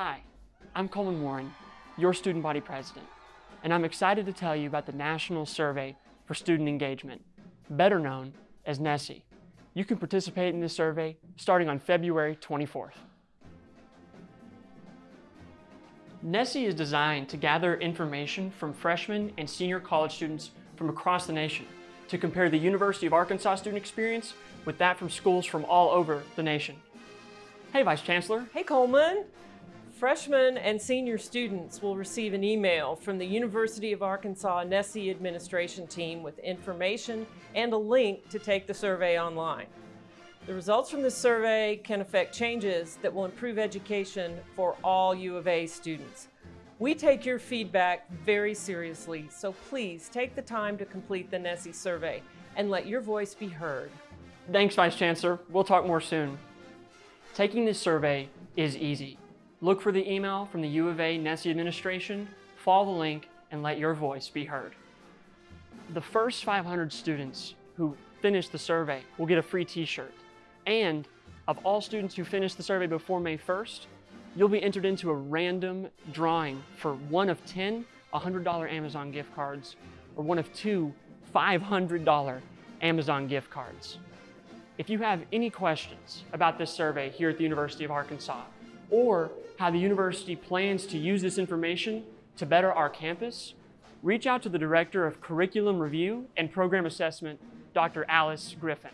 Hi, I'm Coleman Warren, your student body president, and I'm excited to tell you about the National Survey for Student Engagement, better known as NSSE. You can participate in this survey starting on February 24th. NSSE is designed to gather information from freshmen and senior college students from across the nation to compare the University of Arkansas student experience with that from schools from all over the nation. Hey, Vice Chancellor. Hey, Coleman. Freshmen and senior students will receive an email from the University of Arkansas NSSE administration team with information and a link to take the survey online. The results from this survey can affect changes that will improve education for all U of A students. We take your feedback very seriously, so please take the time to complete the NSSE survey and let your voice be heard. Thanks, Vice Chancellor. We'll talk more soon. Taking this survey is easy. Look for the email from the U of A NSSE administration, follow the link, and let your voice be heard. The first 500 students who finish the survey will get a free t-shirt. And of all students who finish the survey before May 1st, you'll be entered into a random drawing for one of 10 $100 Amazon gift cards or one of two $500 Amazon gift cards. If you have any questions about this survey here at the University of Arkansas, or how the university plans to use this information to better our campus, reach out to the Director of Curriculum Review and Program Assessment, Dr. Alice Griffin.